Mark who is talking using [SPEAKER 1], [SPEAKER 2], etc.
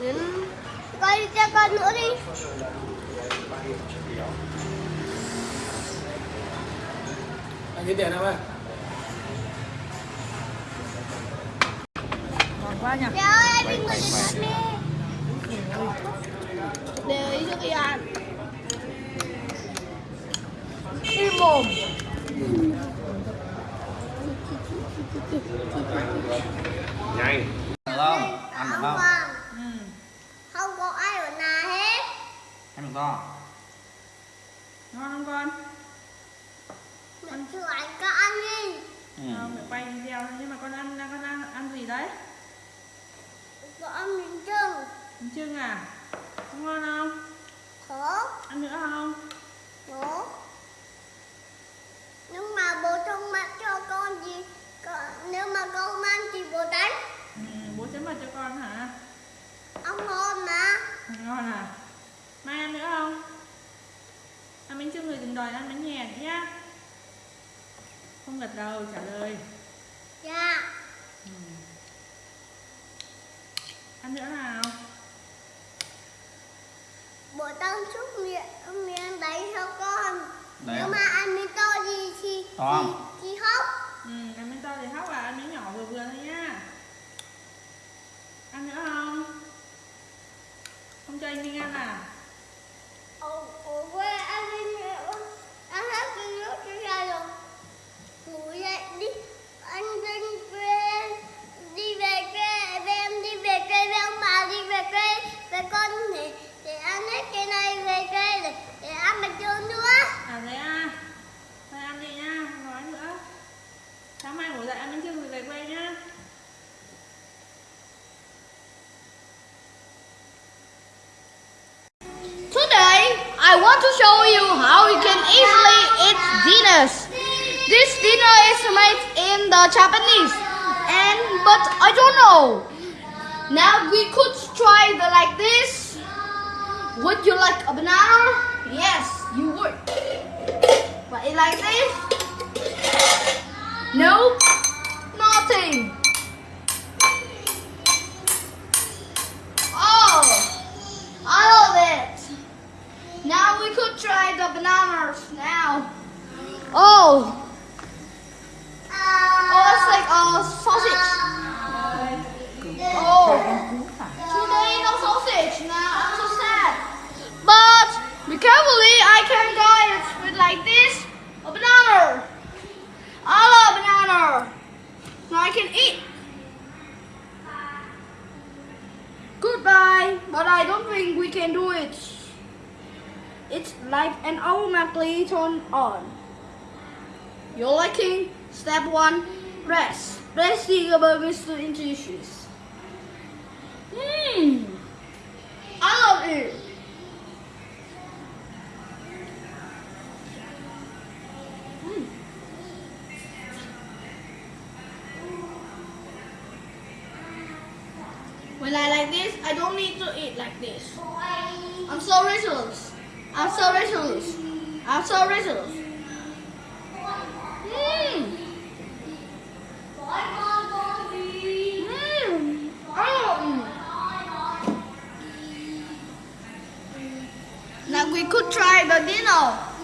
[SPEAKER 1] Đến... Coi cho con nữa đi.
[SPEAKER 2] Anh kiếm tiền không ơi?
[SPEAKER 3] ngon quá nha
[SPEAKER 1] Trời ơi, anh Vinh người nè. Để ý cho ăn.
[SPEAKER 3] im mồm
[SPEAKER 4] nhanh
[SPEAKER 5] không được không
[SPEAKER 1] Không,
[SPEAKER 3] ừ.
[SPEAKER 1] không có ai ở nhà hết.
[SPEAKER 5] ăn được không
[SPEAKER 3] ngon không con
[SPEAKER 1] Mình thử anh có ăn đi.
[SPEAKER 5] ừ.
[SPEAKER 3] không phải quay video thôi nhưng mà con ăn con ăn ăn gì đấy
[SPEAKER 1] Có ăn miếng trưng.
[SPEAKER 3] bánh trưng à Có ngon không
[SPEAKER 1] Khó.
[SPEAKER 3] ăn nữa không
[SPEAKER 1] Khó. Nhưng mà bố không mặc cho con gì. Con, nếu mà con ăn thì bố đánh.
[SPEAKER 3] ừ, bố chấm vào cho con hả
[SPEAKER 1] Ông ngon mà.
[SPEAKER 3] ngon à mai ăn nữa không ăn bánh trưng rồi đừng đòi ăn bánh nhè nữa nhá không gật đầu trả lời
[SPEAKER 1] Dạ.
[SPEAKER 3] ừ. ăn nữa nào
[SPEAKER 1] Bố tăng xúc miệng miếng đấy cho con.
[SPEAKER 5] Đấy
[SPEAKER 1] Nếu
[SPEAKER 5] không?
[SPEAKER 1] mà ăn miếng to gì thì
[SPEAKER 5] To không?
[SPEAKER 1] thì, thì hóc.
[SPEAKER 3] ừ, ăn bánh to thì hóc à ăn bánh nhỏ vừa vừa thôi nhá ăn nữa không không cho anh Minh ăn à
[SPEAKER 1] Ở, ở quê ăn đi nữa. Ăn hết cái nước Ngủ dậy đi. Anh đi quê. Đi về quê. Về em đi về quê với ông bà đi về quê. Về con để, để ăn hết cái này về quê để, để ăn bánh trưng nữa.
[SPEAKER 3] à thế à thôi ăn đi nhá không nói nữa sáng mai ngủ dậy ăn bánh trưng rồi về quê nhá
[SPEAKER 6] Today, I want to show you how you can easily eat dinners. This dinner is made in the Japanese, and but I don't know. Now we could try the like this. Would you like a banana? Yes, you would. But it like this? Nope, nothing. Oh. I love it. Now we could try the bananas now. Oh. Oh, it's like a sausage. Oh. Today no sausage. Now I'm so sad. But be carefully, eh? I can guide it with like this. A banana. I love banana. Now I can eat. Goodbye, but I don't think we can do it. It's like an automatically turn on. You're liking step one, rest. Resting above Mr. Intuitions. Hmm. I love it. Hmm. When I like this, I don't need to eat like this. I'm so restless. I'm so restless. I'm so restless. Could try the dinner.